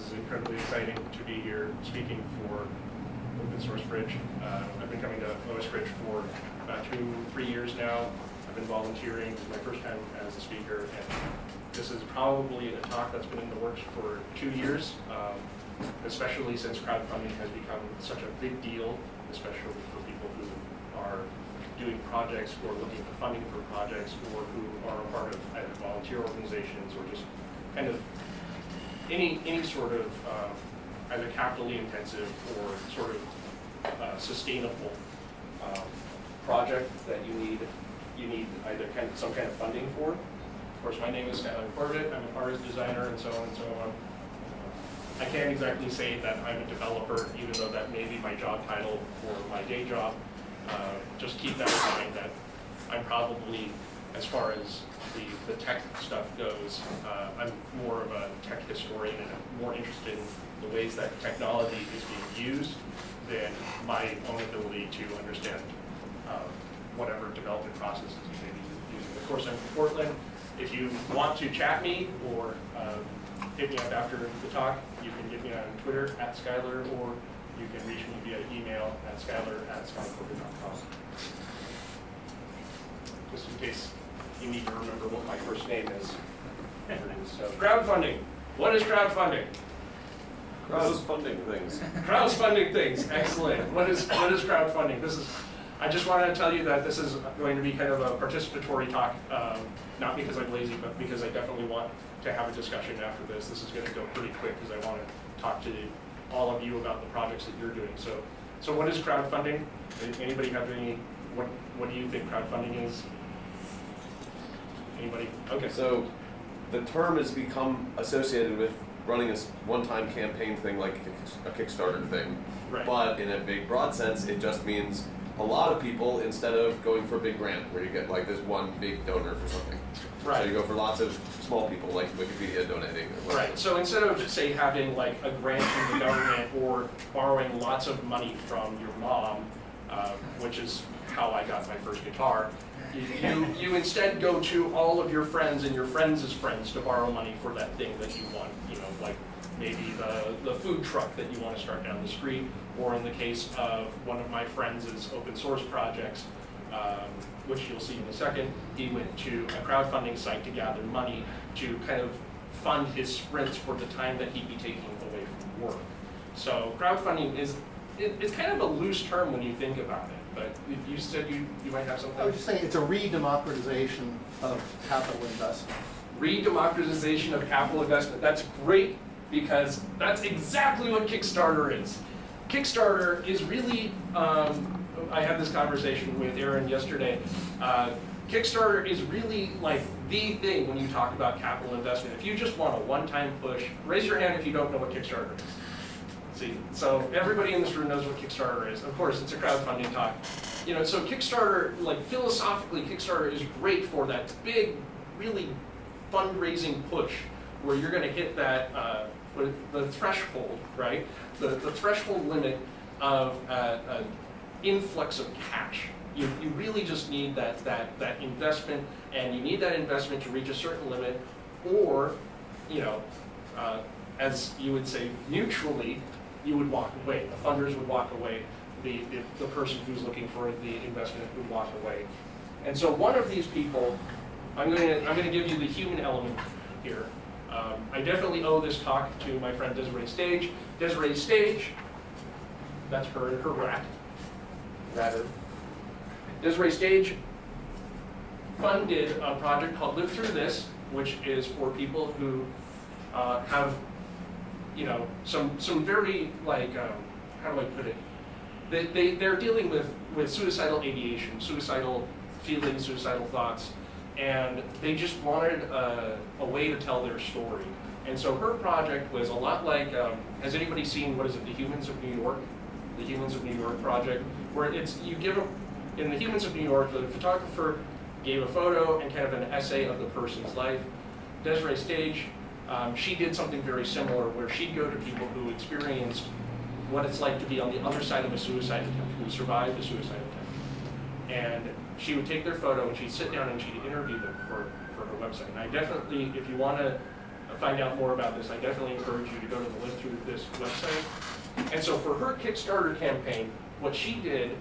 This is incredibly exciting to be here speaking for Open Source Bridge. Uh, I've been coming to OS Bridge for about two, three years now. I've been volunteering. This is my first time as a speaker, and this is probably a talk that's been in the works for two years, um, especially since crowdfunding has become such a big deal, especially for people who are doing projects or looking for funding for projects or who are a part of either volunteer organizations or just kind of any, any sort of um, either capitally intensive or sort of uh, sustainable um, project that you need, you need either kind of some kind of funding for. Of course, my name is Skylar Corbett. I'm an artist designer and so on and so on. I can't exactly say that I'm a developer, even though that may be my job title for my day job. Uh, just keep that in mind that I'm probably, as far as the, the tech stuff goes, uh, I'm more of a tech historian and I'm more interested in the ways that technology is being used than my own ability to understand uh, whatever development processes you may be using. Of course, I'm from Portland. If you want to chat me or um, hit me up after the talk, you can get me on Twitter at Skylar or you can reach me via email at skylar at skylarcorporate.com. Just in case you need to remember what my first name is. So crowdfunding. What is crowdfunding? Crowdfunding things. Crowdfunding things. Excellent. What is what is crowdfunding? This is. I just wanted to tell you that this is going to be kind of a participatory talk, um, not because I'm lazy, but because I definitely want to have a discussion after this. This is going to go pretty quick because I want to talk to all of you about the projects that you're doing. So, so what is crowdfunding? Anybody have any? What What do you think crowdfunding is? Anybody? Okay. So the term has become associated with running a one-time campaign thing like a Kickstarter thing. Right. But in a big broad sense, it just means a lot of people instead of going for a big grant where you get like this one big donor for something. Right. So you go for lots of small people like Wikipedia donating or whatever. Right, so instead of, say, having like a grant from the government or borrowing lots of money from your mom, uh, which is how I got my first guitar, you, you, instead go to all of your friends and your friends' friends to borrow money for that thing that you want, you know, like maybe the, the food truck that you want to start down the street, or in the case of one of my friends' open source projects, um, which you'll see in a second, he went to a crowdfunding site to gather money to kind of fund his sprints for the time that he'd be taking away from work. So crowdfunding is, it, it's kind of a loose term when you think about it, you said you, you might have I was just saying, it's a re-democratization of capital investment. Re-democratization of capital investment, that's great, because that's exactly what Kickstarter is. Kickstarter is really, um, I had this conversation with Aaron yesterday. Uh, Kickstarter is really like the thing when you talk about capital investment. If you just want a one-time push, raise your hand if you don't know what Kickstarter is. See, so everybody in this room knows what Kickstarter is. Of course, it's a crowdfunding talk. You know, so Kickstarter, like philosophically, Kickstarter is great for that big, really fundraising push where you're going to hit that uh, the threshold, right? The the threshold limit of uh, an influx of cash. You, you really just need that that that investment, and you need that investment to reach a certain limit, or you know, uh, as you would say, neutrally, you would walk away. The funders would walk away. The, the, the person who's looking for the investment would walk away. And so one of these people, I'm going to I'm going to give you the human element here. Um, I definitely owe this talk to my friend Dese'Rae Stage. Dese'Rae Stage, that's her and her rat. Rather. Dese'Rae Stage funded a project called Live Through This, which is for people who uh, have, you know, some some very like um, how do I put it? They, they they're dealing with with suicidal ideation, suicidal feelings, suicidal thoughts, and they just wanted a, a way to tell their story. And so her project was a lot like, um, has anybody seen, what is it, The Humans of New York? The Humans of New York project, where it's, you give a, in The Humans of New York, the photographer gave a photo and kind of an essay of the person's life. Dese'Rae Stage, um, she did something very similar where she'd go to people who experienced what it's like to be on the other side of a suicide attempt, who survived a suicide attempt. And she would take their photo and she'd sit down and she'd interview them for, for her website. And I definitely, if you want to find out more about this, I definitely encourage you to go to the link through this website. And so for her Kickstarter campaign, what she did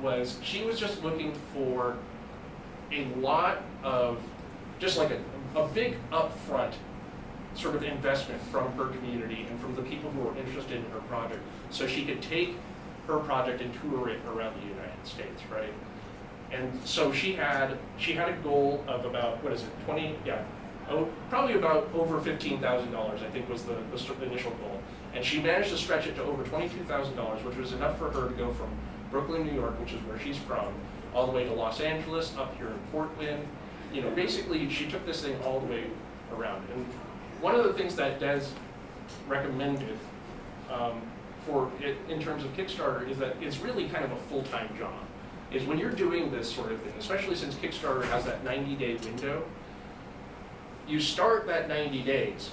was she was just looking for a lot of, just like a, a big upfront sort of investment from her community and from the people who are interested in her project, so she could take her project and tour it around the United States, right? And so she had, she had a goal of about, what is it, twenty, yeah, oh, probably about over fifteen thousand dollars, I think was the, the initial goal. And she managed to stretch it to over twenty-two thousand dollars, which was enough for her to go from Brooklyn, New York, which is where she's from, all the way to Los Angeles, up here in Portland. You know, basically, she took this thing all the way around. And one of the things that Des recommended um, for it in terms of Kickstarter is that it's really kind of a full-time job. Is when you're doing this sort of thing, especially since Kickstarter has that 90-day window, you start that 90 days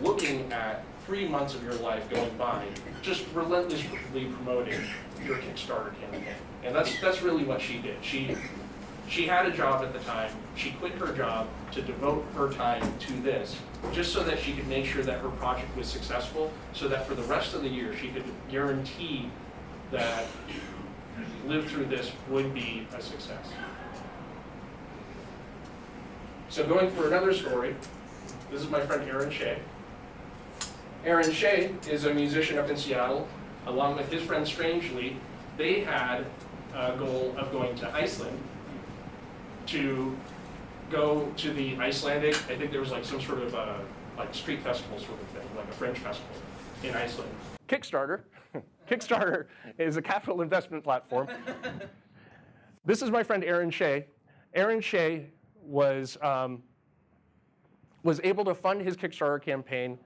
looking at three months of your life going by, just relentlessly promoting your Kickstarter campaign. And that's, that's really what she did. She, she had a job at the time, she quit her job to devote her time to this, just so that she could make sure that her project was successful, so that for the rest of the year, she could guarantee that live through this would be a success. So going for another story, this is my friend Aaron Shea. Aaron Shea is a musician up in Seattle. Along with his friend Strangely, they had a goal of going to Iceland to go to the Icelandic, I think there was like some sort of uh like street festival sort of thing, like a French festival in Iceland. Kickstarter, Kickstarter is a capital investment platform. This is my friend Aaron Shea. Aaron Shea was, um, was able to fund his Kickstarter campaign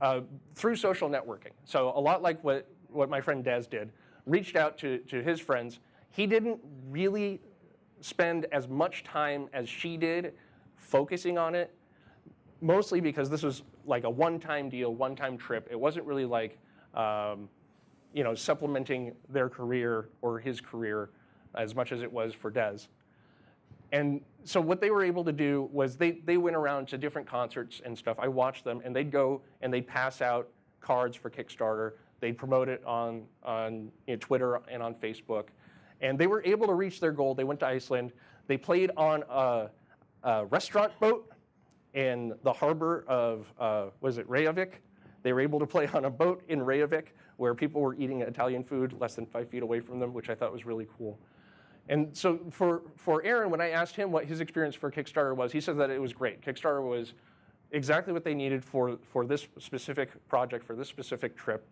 uh, through social networking. So a lot like what, what my friend Des did, reached out to, to his friends. He didn't really spend as much time as she did focusing on it, mostly because this was like a one-time deal, one-time trip. It wasn't really like, um, you know, supplementing their career or his career as much as it was for Dez. And so what they were able to do was they, they went around to different concerts and stuff. I watched them and they'd go and they'd pass out cards for Kickstarter. They'd promote it on, on you know, Twitter and on Facebook. And they were able to reach their goal. They went to Iceland. They played on a, a restaurant boat in the harbor of, uh, was it Reykjavik? They were able to play on a boat in Reykjavik where people were eating Italian food less than five feet away from them, which I thought was really cool. And so for, for Aaron, when I asked him what his experience for Kickstarter was, he said that it was great. Kickstarter was exactly what they needed for, for this specific project, for this specific trip.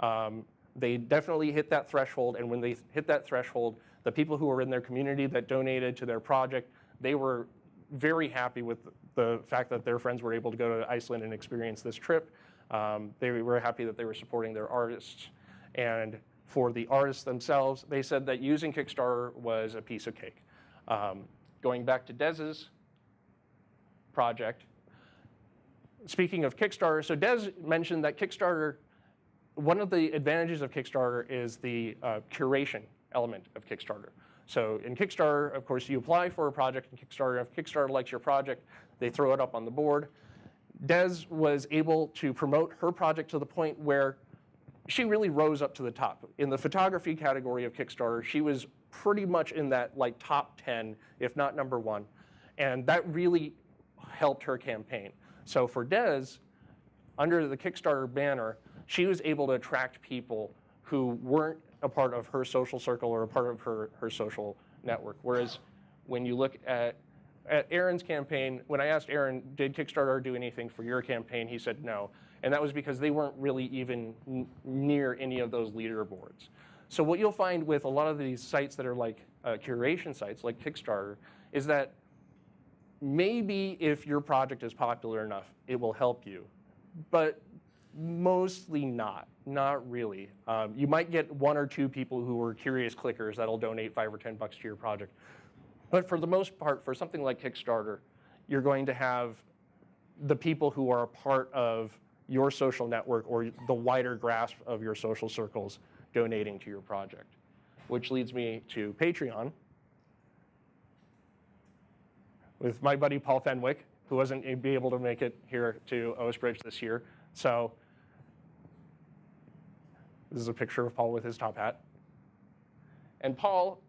Um, they definitely hit that threshold, and when they hit that threshold, the people who were in their community that donated to their project, they were very happy with the fact that their friends were able to go to Iceland and experience this trip. Um, they were happy that they were supporting their artists. And for the artists themselves, they said that using Kickstarter was a piece of cake. Um, going back to Dez's project, speaking of Kickstarter, so Des mentioned that Kickstarter, one of the advantages of Kickstarter is the uh, curation element of Kickstarter. So in Kickstarter, of course, you apply for a project in Kickstarter. If Kickstarter likes your project, they throw it up on the board. Des was able to promote her project to the point where she really rose up to the top. In the photography category of Kickstarter, she was pretty much in that like top 10, if not number one. And that really helped her campaign. So for Des, under the Kickstarter banner, she was able to attract people who weren't a part of her social circle or a part of her, her social network. Whereas when you look at, at Aaron's campaign, when I asked Aaron, did Kickstarter do anything for your campaign? He said no. And that was because they weren't really even near any of those leaderboards. So what you'll find with a lot of these sites that are like uh, curation sites, like Kickstarter, is that maybe if your project is popular enough, it will help you. But mostly not, not really. Um, you might get one or two people who are curious clickers that'll donate five or 10 bucks to your project. But for the most part, for something like Kickstarter, you're going to have the people who are a part of your social network or the wider grasp of your social circles donating to your project. Which leads me to Patreon with my buddy Paul Fenwick. who wasn't be able to make it here to OS Bridge this year. So this is a picture of Paul with his top hat. And Paul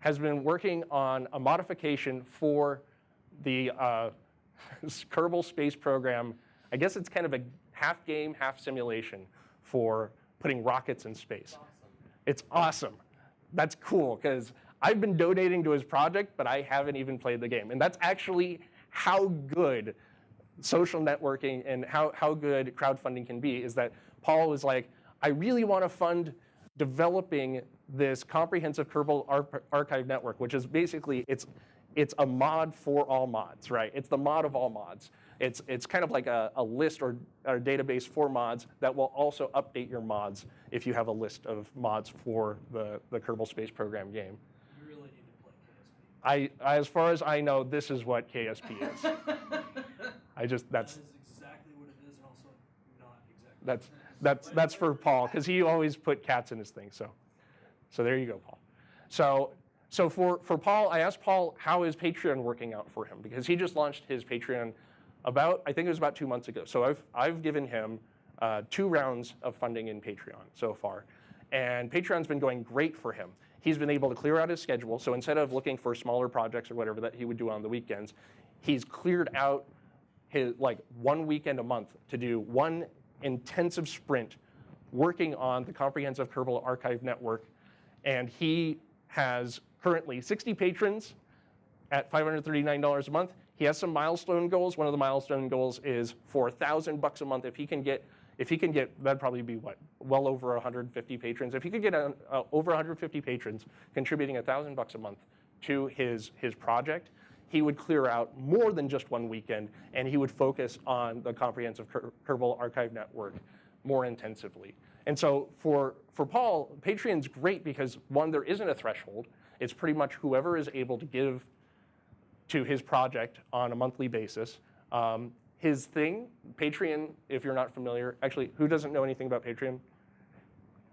has been working on a modification for the uh, Kerbal Space Program. I guess it's kind of a half game, half simulation for putting rockets in space. It's awesome. That's cool because I've been donating to his project, but I haven't even played the game. And that's actually how good social networking and how, how good crowdfunding can be is that Paul was like, I really want to fund developing this comprehensive Kerbal Ar- archive network, which is basically it's it's a mod for all mods, right? It's the mod of all mods. It's it's kind of like a, a list or, or a database for mods that will also update your mods if you have a list of mods for the, the Kerbal Space Program game. You really need to play KSP. I, as far as I know, this is what KSP is. I just that's that is exactly what it is, and also not exactly. That's that's that's for Paul because he always put cats in his thing. So, so there you go, Paul. So so for for Paul, I asked Paul how is Patreon working out for him because he just launched his Patreon about I think it was about two months ago. So I've I've given him uh, two rounds of funding in Patreon so far, and Patreon's been going great for him. He's been able to clear out his schedule. So instead of looking for smaller projects or whatever that he would do on the weekends, he's cleared out his like one weekend a month to do one intensive sprint working on the comprehensive Kerbal Archive Network. And he has currently 60 patrons at $539 a month. He has some milestone goals. One of the milestone goals is for 1,000 bucks a month. If he can get, if he can get, that'd probably be what, well over 150 patrons. If he could get uh, uh, over 150 patrons contributing 1,000 bucks a month to his his project, he would clear out more than just one weekend, and he would focus on the comprehensive Ker- Kerbal Archive Network more intensively. And so for, for Paul, Patreon's great because one, there isn't a threshold. It's pretty much whoever is able to give to his project on a monthly basis. Um, his thing, Patreon, if you're not familiar, actually, who doesn't know anything about Patreon?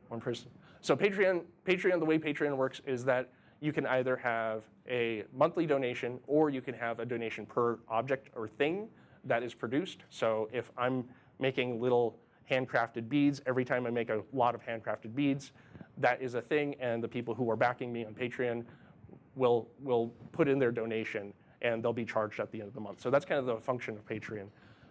One person. So Patreon, Patreon, the way Patreon works is that you can either have a monthly donation or you can have a donation per object or thing that is produced. So if I'm making little handcrafted beads, every time I make a lot of handcrafted beads, that is a thing, and the people who are backing me on Patreon will will put in their donation and they'll be charged at the end of the month. So that's kind of the function of Patreon.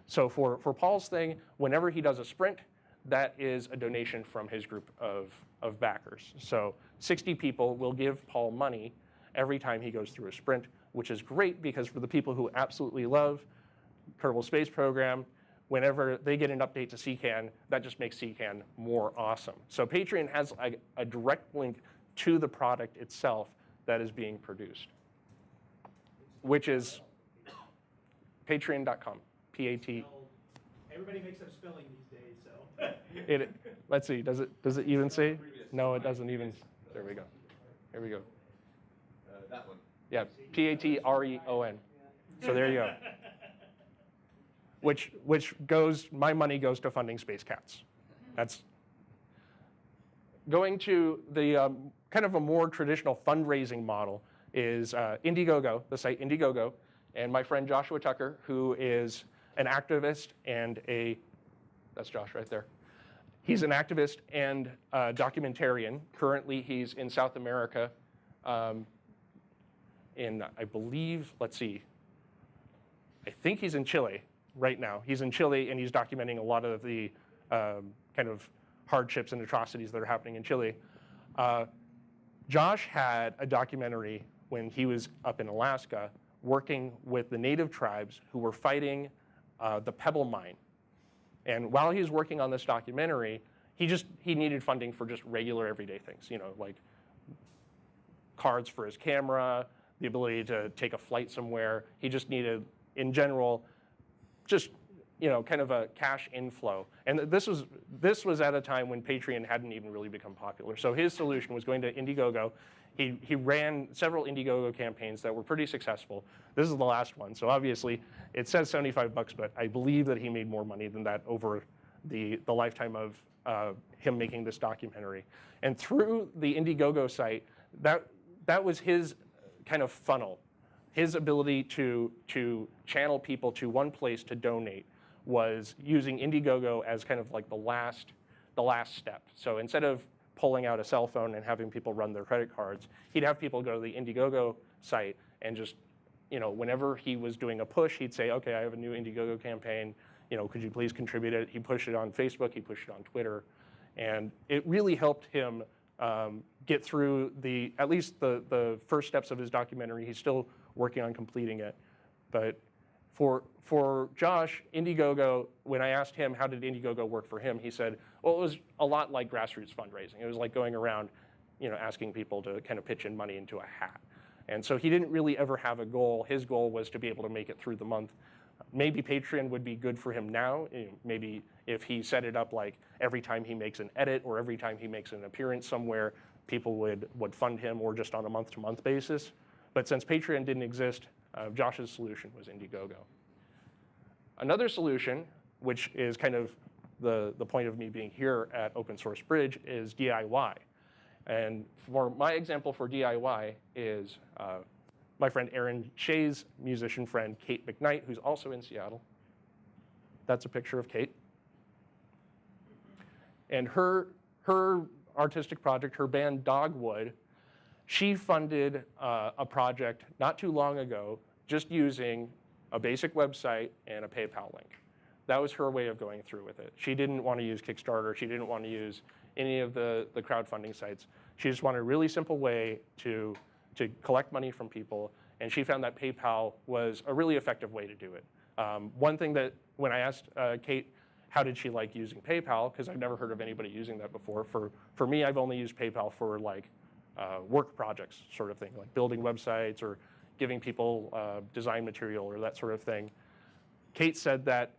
So for, for Paul's thing, whenever he does a sprint, that is a donation from his group of, of backers. So 60 people will give Paul money every time he goes through a sprint, which is great because for the people who absolutely love Kerbal Space Program, whenever they get an update to CKAN, that just makes CKAN more awesome. So Patreon has a, a direct link to the product itself that is being produced, which is patreon.com, P-A-T. Everybody makes up spelling these days. It, let's see, does it, does it even say? No, it doesn't even, there we go. Here we go. Uh, that one. Yeah, P-A-T-R-E-O-N. So there you go. Which, which goes, my money goes to funding Space Cats. That's, going to the um, kind of a more traditional fundraising model is uh, Indiegogo, the site Indiegogo, and my friend Joshua Tucker, who is an activist and a, that's Josh right there. He's an activist and a documentarian. Currently, he's in South America, um, in, I believe, let's see, I think he's in Chile right now. He's in Chile and he's documenting a lot of the um, kind of hardships and atrocities that are happening in Chile. Uh, Josh had a documentary when he was up in Alaska working with the native tribes who were fighting uh, the Pebble Mine. And while he was working on this documentary, he just he needed funding for just regular everyday things, you know, like cards for his camera, the ability to take a flight somewhere. He just needed, in general, just you know, kind of a cash inflow. And this was this was at a time when Patreon hadn't even really become popular. So his solution was going to Indiegogo. He he ran several Indiegogo campaigns that were pretty successful. This is the last one. So obviously it says 75 bucks, but I believe that he made more money than that over the the lifetime of uh, him making this documentary. And through the Indiegogo site, that that was his kind of funnel his ability to, to channel people to one place to donate was using Indiegogo as kind of like the last, the last step. So instead of pulling out a cell phone and having people run their credit cards, he'd have people go to the Indiegogo site and just, you know, whenever he was doing a push, he'd say, okay, I have a new Indiegogo campaign, you know, could you please contribute it? He pushed it on Facebook, he pushed it on Twitter, and it really helped him um, get through the, at least the, the first steps of his documentary. He's still working on completing it. But for, for Josh, Indiegogo, when I asked him how did Indiegogo work for him, he said, well, it was a lot like grassroots fundraising. It was like going around, you know, asking people to kind of pitch in money into a hat. And so he didn't really ever have a goal. His goal was to be able to make it through the month. Maybe Patreon would be good for him now. Maybe if he set it up like every time he makes an edit or every time he makes an appearance somewhere, people would, would fund him or just on a month-to-month basis. But since Patreon didn't exist, uh, Josh's solution was Indiegogo. Another solution, which is kind of the, the point of me being here at Open Source Bridge, is DIY. And for my example for DIY is uh, my friend Aaron Shea's musician friend, Kate McKnight, who's also in Seattle. That's a picture of Kate. And her, her artistic project, her band Dogwood, she funded uh, a project not too long ago just using a basic website and a PayPal link. That was her way of going through with it. She didn't want to use Kickstarter. She didn't want to use any of the, the crowdfunding sites. She just wanted a really simple way to, to collect money from people. And she found that PayPal was a really effective way to do it. Um, one thing that when I asked uh, Kate, how did she like using PayPal? Because I've never heard of anybody using that before. For, for me, I've only used PayPal for like uh, work projects sort of thing, like building websites or giving people uh, design material or that sort of thing. Kate said that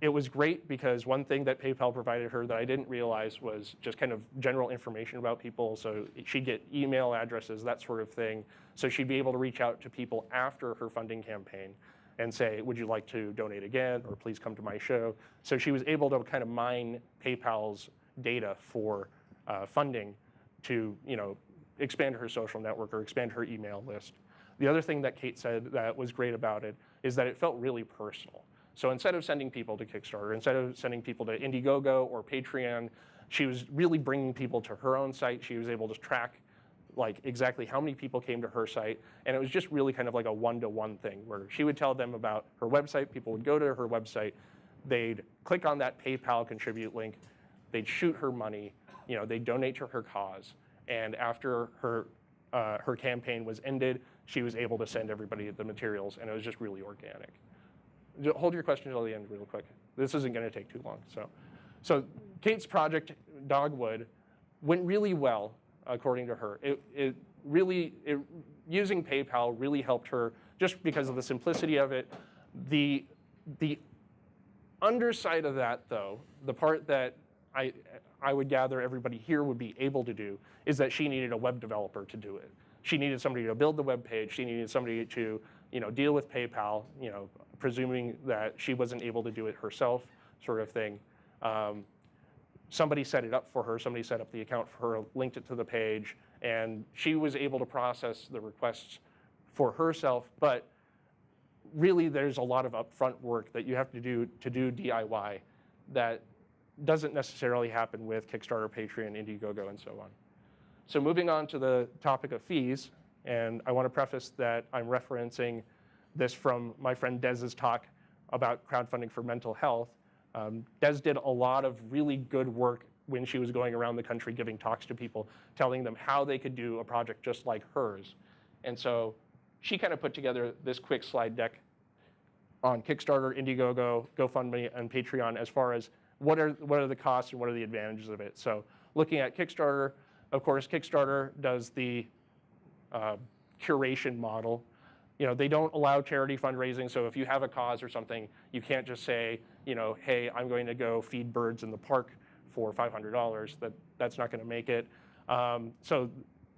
it was great because one thing that PayPal provided her that I didn't realize was just kind of general information about people. So she'd get email addresses, that sort of thing. So she'd be able to reach out to people after her funding campaign and say, would you like to donate again or please come to my show? So she was able to kind of mine PayPal's data for uh, funding to you know, expand her social network or expand her email list. The other thing that Kate said that was great about it is that it felt really personal. So instead of sending people to Kickstarter, instead of sending people to Indiegogo or Patreon, she was really bringing people to her own site. She was able to track like exactly how many people came to her site. And it was just really kind of like a one-to-one thing where she would tell them about her website, people would go to her website, they'd click on that PayPal contribute link, they'd shoot her money, you know, they'd donate to her cause. And after her, uh, her campaign was ended, she was able to send everybody the materials and it was just really organic. Hold your question until the end real quick. This isn't gonna take too long, so. So Kate's project, Dogwood, went really well, according to her. It, it really, it, using PayPal really helped her just because of the simplicity of it. The, the underside of that, though, the part that I, I would gather everybody here would be able to do, is that she needed a web developer to do it. She needed somebody to build the web page. She needed somebody to, you know, deal with PayPal, you know, presuming that she wasn't able to do it herself, sort of thing. Um, somebody set it up for her, somebody set up the account for her, linked it to the page, and she was able to process the requests for herself, but really there's a lot of upfront work that you have to do to do DIY that doesn't necessarily happen with Kickstarter, Patreon, Indiegogo, and so on. So moving on to the topic of fees, and I want to preface that I'm referencing this from my friend Dez's talk about crowdfunding for mental health. Um, Des did a lot of really good work when she was going around the country giving talks to people, telling them how they could do a project just like hers. And so she kind of put together this quick slide deck on Kickstarter, Indiegogo, GoFundMe, and Patreon as far as what are, what are the costs and what are the advantages of it. So looking at Kickstarter, of course, Kickstarter does the uh, curation model. You know, they don't allow charity fundraising, so if you have a cause or something, you can't just say, you know, hey, I'm going to go feed birds in the park for $500. That, that's not going to make it. Um, so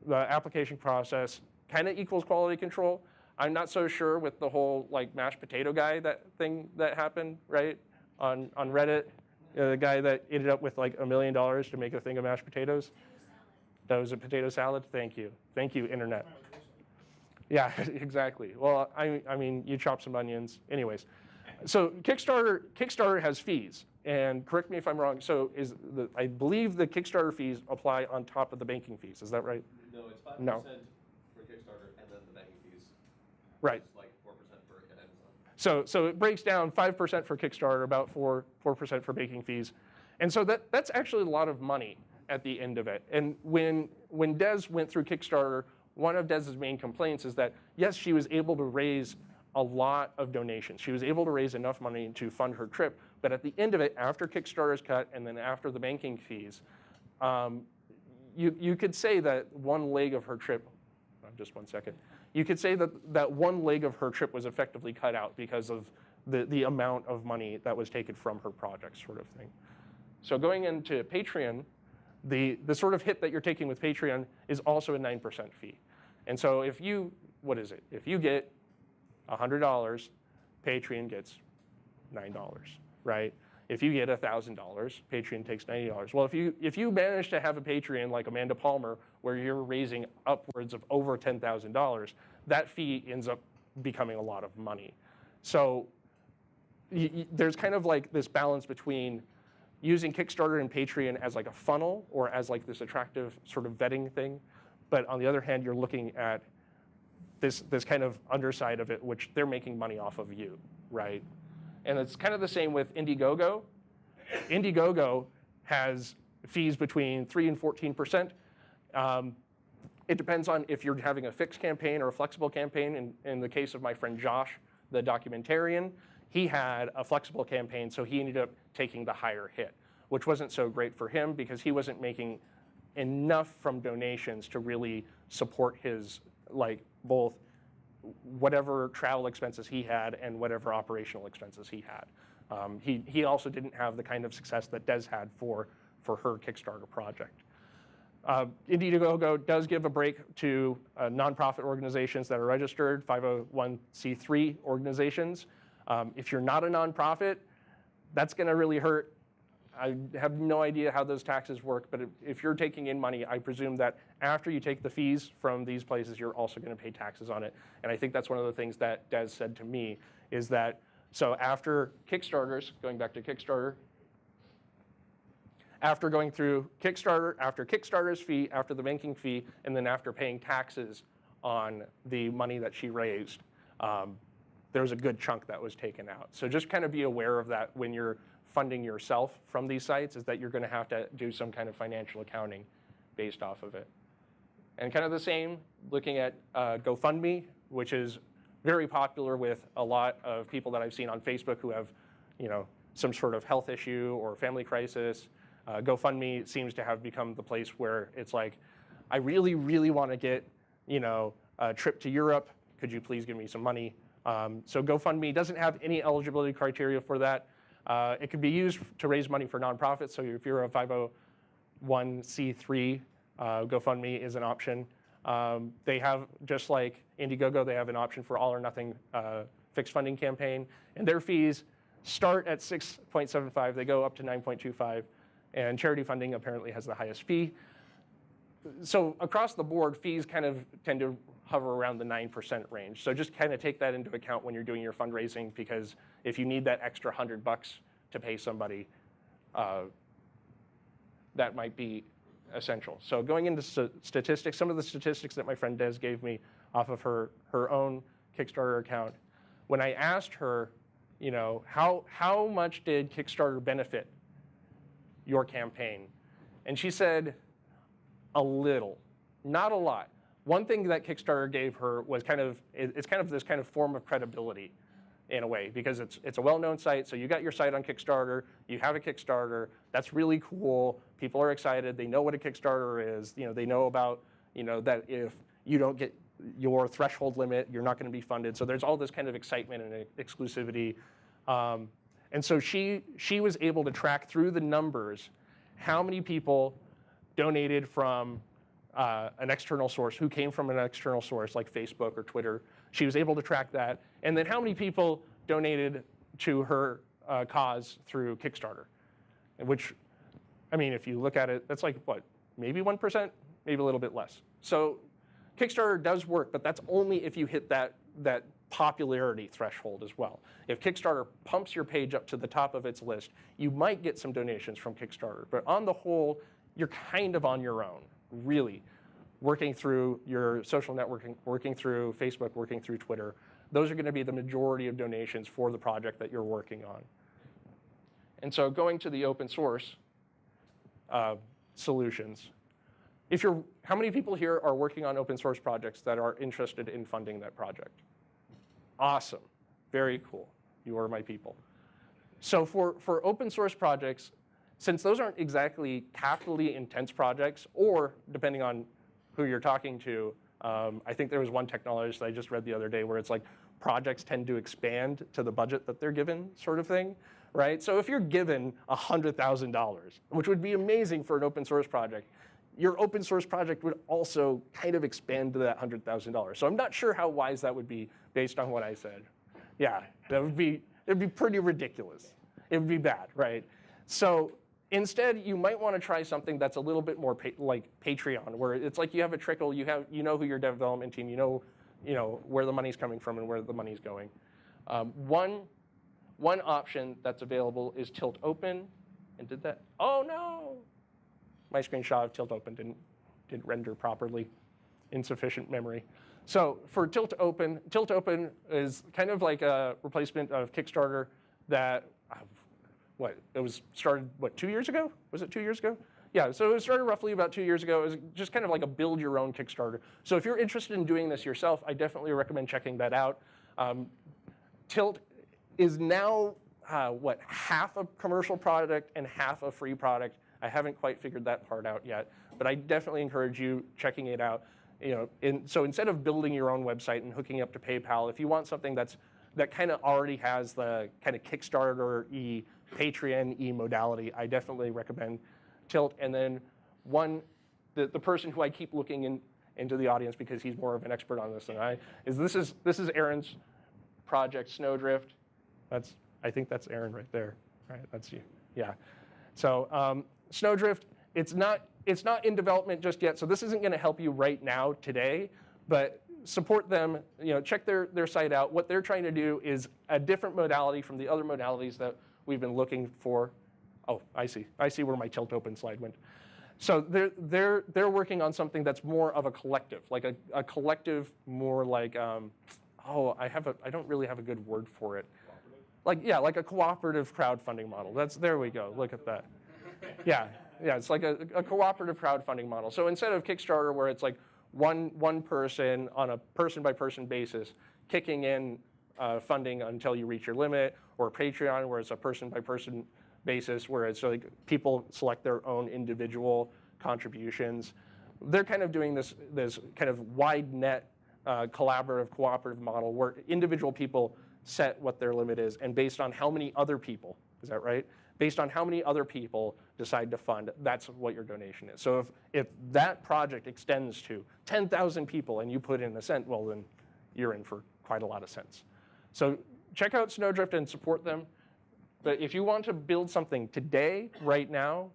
the application process kind of equals quality control. I'm not so sure with the whole like mashed potato guy that thing that happened right on on Reddit, uh, the guy that ended up with like a million dollars to make a thing of mashed potatoes. That was a potato salad. Thank you, thank you, internet. Yeah, exactly. Well, I, I mean, you chop some onions. Anyways, so Kickstarter, Kickstarter has fees, and correct me if I'm wrong. So is the, I believe the Kickstarter fees apply on top of the banking fees. Is that right? No, it's five No. percent for Kickstarter and then the banking fees. Right. It's like four percent for Amazon. So, so it breaks down 5% for Kickstarter, about 4, 4% for baking fees. And so that, that's actually a lot of money at the end of it. And when, when Des went through Kickstarter, one of Des's main complaints is that, yes, she was able to raise a lot of donations. She was able to raise enough money to fund her trip. But at the end of it, after Kickstarter's cut and then after the banking fees, um, you, you could say that one leg of her trip, just one second, you could say that that one leg of her trip was effectively cut out because of the, the amount of money that was taken from her project sort of thing. So going into Patreon, the, the sort of hit that you're taking with Patreon is also a 9% fee. And so if you, what is it? If you get $100, Patreon gets $9, right? If you get $1,000, Patreon takes $90. Well, if you, if you manage to have a Patreon like Amanda Palmer, where you're raising upwards of over $10,000, that fee ends up becoming a lot of money. So there's kind of like this balance between using Kickstarter and Patreon as like a funnel or as like this attractive sort of vetting thing. But on the other hand, you're looking at this, this kind of underside of it, which they're making money off of you, right? And it's kind of the same with Indiegogo. Indiegogo has fees between 3 and 14%. Um, it depends on if you're having a fixed campaign or a flexible campaign. In, in the case of my friend Josh, the documentarian, he had a flexible campaign, so he ended up taking the higher hit, which wasn't so great for him because he wasn't making enough from donations to really support his, like, both whatever travel expenses he had and whatever operational expenses he had. Um, he, he also didn't have the kind of success that Des had for, for her Kickstarter project. Uh, Indiegogo does give a break to uh, nonprofit organizations that are registered, 501c3 organizations. Um, if you're not a nonprofit, that's going to really hurt. I have no idea how those taxes work, but if, if you're taking in money, I presume that after you take the fees from these places, you're also going to pay taxes on it. And I think that's one of the things that Des said to me is that so after Kickstarters, going back to Kickstarter, after going through Kickstarter, after Kickstarter's fee, after the banking fee, and then after paying taxes on the money that she raised, um, there was a good chunk that was taken out. So just kind of be aware of that when you're funding yourself from these sites, is that you're going to have to do some kind of financial accounting based off of it. And kind of the same, looking at uh, GoFundMe, which is very popular with a lot of people that I've seen on Facebook who have, you know, some sort of health issue or family crisis. Uh, GoFundMe seems to have become the place where it's like, I really, really want to get, you know, a trip to Europe. Could you please give me some money? Um, so GoFundMe doesn't have any eligibility criteria for that. Uh, it could be used to raise money for nonprofits. So if you're a 501c3, uh, GoFundMe is an option. Um, they have, just like Indiegogo, they have an option for all or nothing uh, fixed funding campaign. And their fees start at 6.75, they go up to 9.25. And charity funding apparently has the highest fee. So across the board, fees kind of tend to hover around the 9% range. So just kind of take that into account when you're doing your fundraising because if you need that extra 100 bucks to pay somebody, uh, that might be essential. So going into st- statistics, some of the statistics that my friend Des gave me off of her, her own Kickstarter account, when I asked her, you know, how, how much did Kickstarter benefit your campaign? And she said, a little, not a lot. One thing that Kickstarter gave her was kind of, it's kind of this kind of form of credibility in a way because it's, it's a well-known site. So you got your site on Kickstarter, you have a Kickstarter, that's really cool. People are excited, they know what a Kickstarter is, you know, they know about, you know, that if you don't get your threshold limit, you're not gonna be funded. So there's all this kind of excitement and exclusivity. Um, and so she, she was able to track through the numbers how many people donated from uh, an external source, who came from an external source like Facebook or Twitter. She was able to track that. And then how many people donated to her uh, cause through Kickstarter, which, I mean, if you look at it, that's like what, maybe 1%, maybe a little bit less. So Kickstarter does work, but that's only if you hit that, that popularity threshold as well. If Kickstarter pumps your page up to the top of its list, you might get some donations from Kickstarter. But on the whole, you're kind of on your own, really, working through your social networking, working through Facebook, working through Twitter. Those are going to be the majority of donations for the project that you're working on. And so going to the open source uh, solutions, if you're, how many people here are working on open source projects that are interested in funding that project? Awesome, very cool. You are my people. So for, for open source projects, since those aren't exactly capitally intense projects, or depending on who you're talking to, um, I think there was one technologist that I just read the other day where it's like projects tend to expand to the budget that they're given sort of thing, right? So if you're given $100,000, which would be amazing for an open source project, your open source project would also kind of expand to that $100,000. So I'm not sure how wise that would be based on what I said. Yeah, that would be, it'd be pretty ridiculous. It would be bad, right? So instead, you might want to try something that's a little bit more pa like Patreon, where it's like you have a trickle, you have, you know who your development team, you know, you know where the money's coming from and where the money's going. Um, one, one option that's available is Tilt Open, and did that? Oh no! my screenshot of Tilt Open didn't, didn't render properly, insufficient memory. So for Tilt Open, Tilt Open is kind of like a replacement of Kickstarter that, uh, what, it was started, what, two years ago? Was it two years ago? Yeah, so it started roughly about two years ago. It was just kind of like a build your own Kickstarter. So if you're interested in doing this yourself, I definitely recommend checking that out. Um, Tilt is now, uh, what, half a commercial product and half a free product. I haven't quite figured that part out yet, but I definitely encourage you checking it out. You know, in, so instead of building your own website and hooking up to PayPal, if you want something that's that kind of already has the kind of Kickstarter-y, Patreon-y modality, I definitely recommend Tilt. And then one, the, the person who I keep looking in, into the audience because he's more of an expert on this than I, is this is this is Aaron's project, Snowdrift. That's I think that's Aaron right there. Right, that's you. Yeah. So um, Snowdrift, it's not, it's not in development just yet, so this isn't going to help you right now today, but support them, you know, check their, their site out. What they're trying to do is a different modality from the other modalities that we've been looking for. Oh, I see. I see where my tilt open slide went. So they're, they're, they're working on something that's more of a collective, like a, a collective, more like, um, oh, I, have a, I don't really have a good word for it. Like, yeah, like a cooperative crowdfunding model. That's, there we go, look at that yeah, yeah, it's like a, a cooperative crowdfunding model. So instead of Kickstarter, where it's like one one person on a person by person basis kicking in uh, funding until you reach your limit, or Patreon, where it's a person by person basis, where it's like people select their own individual contributions. They're kind of doing this this kind of wide net uh, collaborative cooperative model where individual people set what their limit is, and based on how many other people, is that right? based on how many other people decide to fund, that's what your donation is. So if, if that project extends to 10,000 people and you put in a cent, well then you're in for quite a lot of cents. So check out Snowdrift and support them. But if you want to build something today, right now,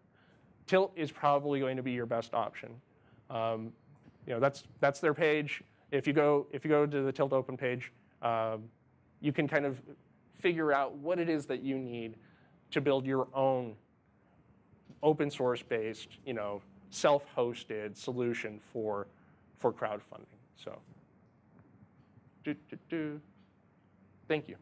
Tilt is probably going to be your best option. Um, you know, that's, that's their page. If you go, if you go to the Tilt Open page, um, you can kind of figure out what it is that you need to build your own open source based, you know, self-hosted solution for, for crowdfunding. So, do, do, do. Thank you.